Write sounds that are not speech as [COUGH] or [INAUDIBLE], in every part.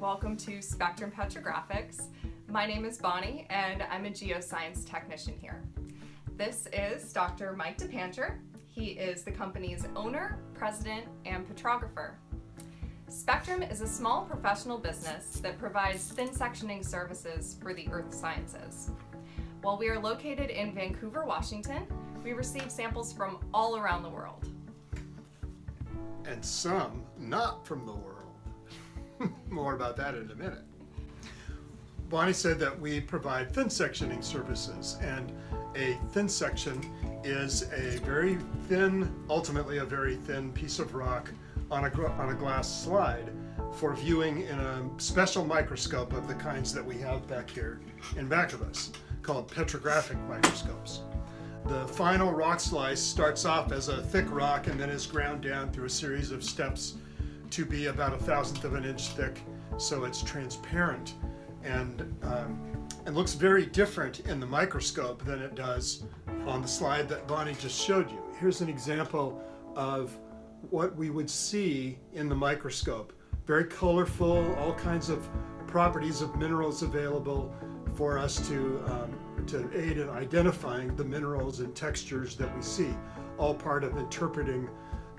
welcome to Spectrum Petrographics. My name is Bonnie and I'm a geoscience technician here. This is Dr. Mike DePancher. He is the company's owner, president, and petrographer. Spectrum is a small professional business that provides thin sectioning services for the earth sciences. While we are located in Vancouver, Washington, we receive samples from all around the world. And some not from the world. [LAUGHS] More about that in a minute. Bonnie said that we provide thin sectioning services, and a thin section is a very thin, ultimately a very thin piece of rock on a, on a glass slide for viewing in a special microscope of the kinds that we have back here in back of us, called petrographic microscopes. The final rock slice starts off as a thick rock and then is ground down through a series of steps to be about a thousandth of an inch thick, so it's transparent and um, and looks very different in the microscope than it does on the slide that Bonnie just showed you. Here's an example of what we would see in the microscope. Very colorful, all kinds of properties of minerals available for us to, um, to aid in identifying the minerals and textures that we see, all part of interpreting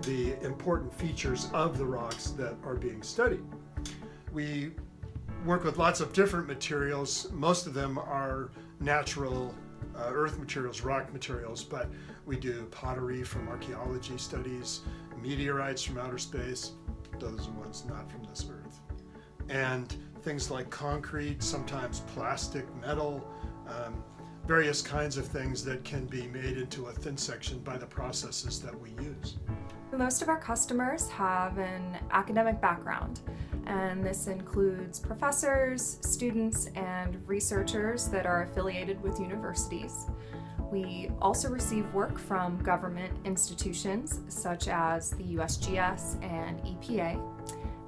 the important features of the rocks that are being studied. We work with lots of different materials. Most of them are natural uh, earth materials, rock materials, but we do pottery from archaeology studies, meteorites from outer space, those are ones not from this earth, and things like concrete, sometimes plastic, metal, um, various kinds of things that can be made into a thin section by the processes that we use. Most of our customers have an academic background, and this includes professors, students, and researchers that are affiliated with universities. We also receive work from government institutions such as the USGS and EPA,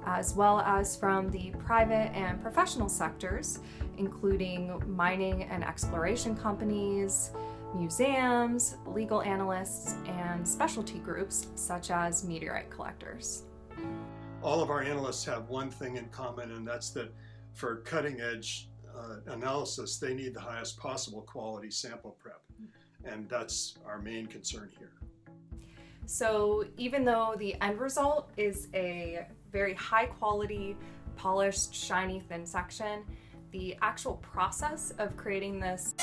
as well as from the private and professional sectors, including mining and exploration companies, museums, legal analysts, and specialty groups such as meteorite collectors. All of our analysts have one thing in common, and that's that for cutting edge uh, analysis, they need the highest possible quality sample prep. And that's our main concern here. So even though the end result is a very high quality, polished, shiny, thin section, the actual process of creating this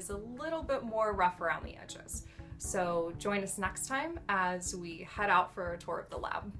is a little bit more rough around the edges. So join us next time as we head out for a tour of the lab.